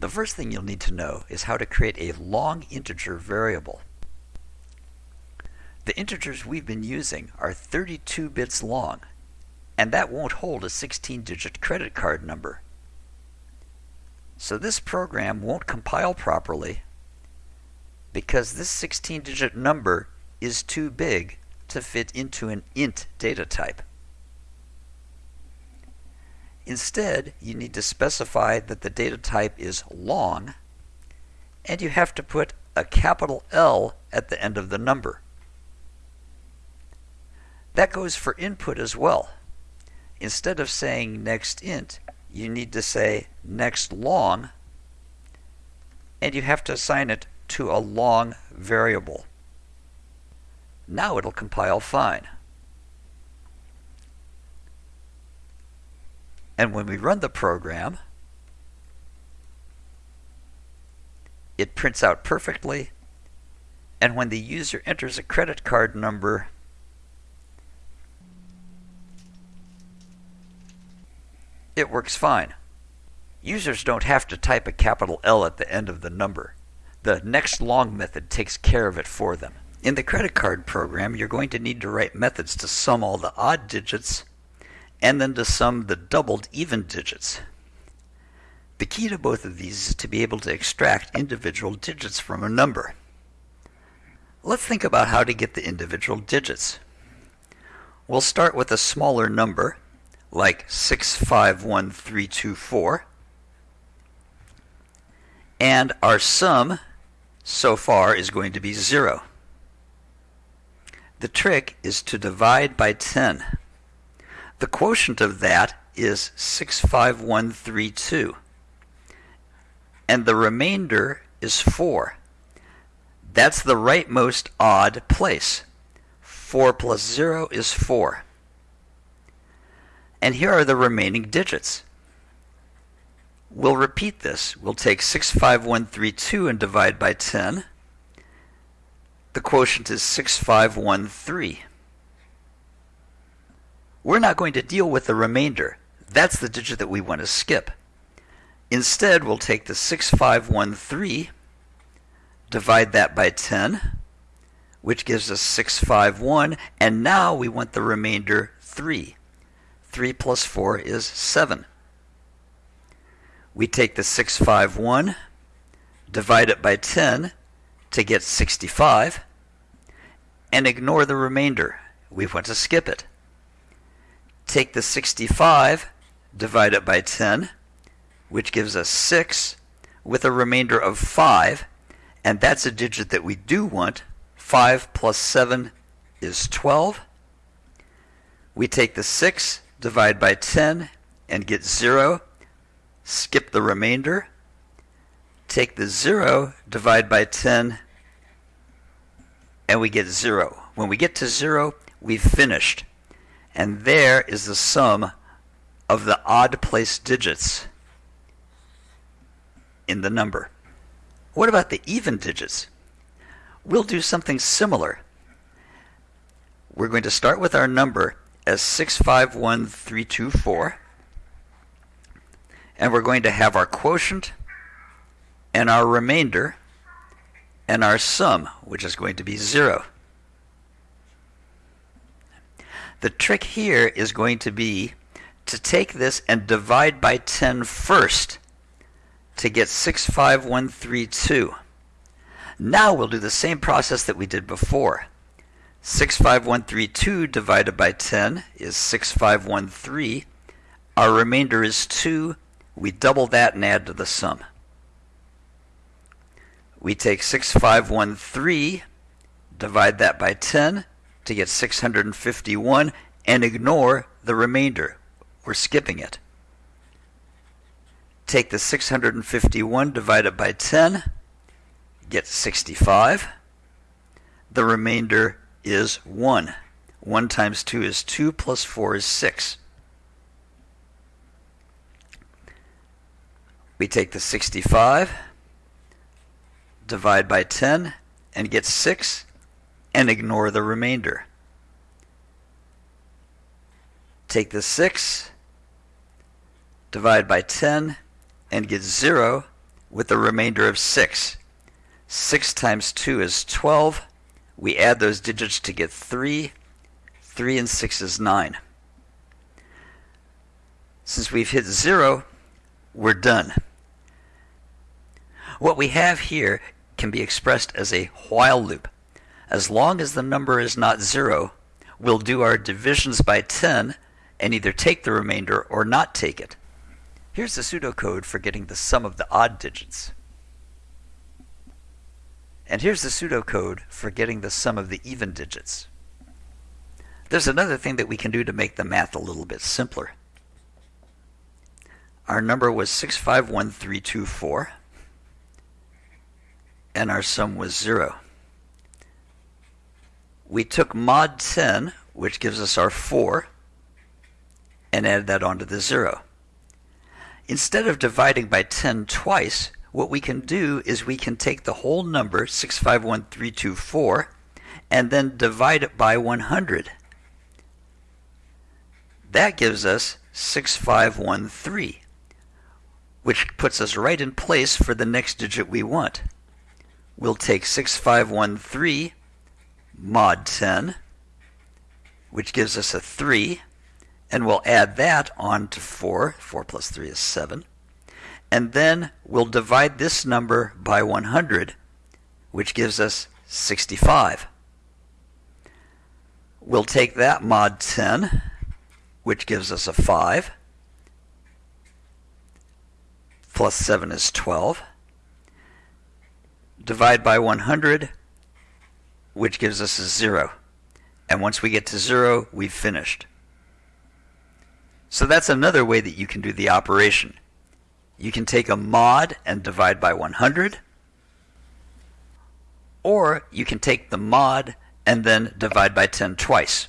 The first thing you'll need to know is how to create a long integer variable. The integers we've been using are 32 bits long, and that won't hold a 16-digit credit card number. So this program won't compile properly because this 16-digit number is too big to fit into an int data type. Instead, you need to specify that the data type is long, and you have to put a capital L at the end of the number. That goes for input as well. Instead of saying next int, you need to say next long, and you have to assign it to a long variable. Now it'll compile fine. And when we run the program, it prints out perfectly. And when the user enters a credit card number, it works fine. Users don't have to type a capital L at the end of the number. The next long method takes care of it for them. In the credit card program, you're going to need to write methods to sum all the odd digits and then to sum the doubled even digits. The key to both of these is to be able to extract individual digits from a number. Let's think about how to get the individual digits. We'll start with a smaller number, like 651324, and our sum so far is going to be 0. The trick is to divide by 10. The quotient of that is 65132. And the remainder is 4. That's the rightmost odd place. 4 plus 0 is 4. And here are the remaining digits. We'll repeat this. We'll take 65132 and divide by 10. The quotient is 6513. We're not going to deal with the remainder. That's the digit that we want to skip. Instead, we'll take the 6513, divide that by 10, which gives us 651, and now we want the remainder 3. 3 plus 4 is 7. We take the 651, divide it by 10 to get 65, and ignore the remainder. We want to skip it take the 65, divide it by 10, which gives us 6, with a remainder of 5, and that's a digit that we do want. 5 plus 7 is 12. We take the 6, divide by 10, and get 0. Skip the remainder. Take the 0, divide by 10, and we get 0. When we get to 0, we've finished and there is the sum of the odd place digits in the number. What about the even digits? We'll do something similar. We're going to start with our number as 651324 and we're going to have our quotient and our remainder and our sum, which is going to be 0. The trick here is going to be to take this and divide by 10 first to get 65132. Now we'll do the same process that we did before. 65132 divided by 10 is 6513. Our remainder is 2. We double that and add to the sum. We take 6513, divide that by 10, to get 651 and ignore the remainder. We're skipping it. Take the 651 divided by 10, get 65. The remainder is 1. 1 times 2 is 2, plus 4 is 6. We take the 65, divide by 10, and get 6 and ignore the remainder. Take the 6, divide by 10, and get 0. with a remainder of 6. 6 times 2 is 12. We add those digits to get 3. 3 and 6 is 9. Since we've hit 0, we're done. What we have here can be expressed as a while loop. As long as the number is not 0, we'll do our divisions by 10 and either take the remainder or not take it. Here's the pseudocode for getting the sum of the odd digits. And here's the pseudocode for getting the sum of the even digits. There's another thing that we can do to make the math a little bit simpler. Our number was 651324, and our sum was 0. We took mod 10, which gives us our 4, and added that onto the 0. Instead of dividing by 10 twice, what we can do is we can take the whole number, 651324, and then divide it by 100. That gives us 6513, which puts us right in place for the next digit we want. We'll take 6513 mod 10, which gives us a 3, and we'll add that on to 4. 4 plus 3 is 7. And then we'll divide this number by 100, which gives us 65. We'll take that mod 10, which gives us a 5, plus 7 is 12. Divide by 100, which gives us a 0. And once we get to 0, we've finished. So that's another way that you can do the operation. You can take a mod and divide by 100, or you can take the mod and then divide by 10 twice.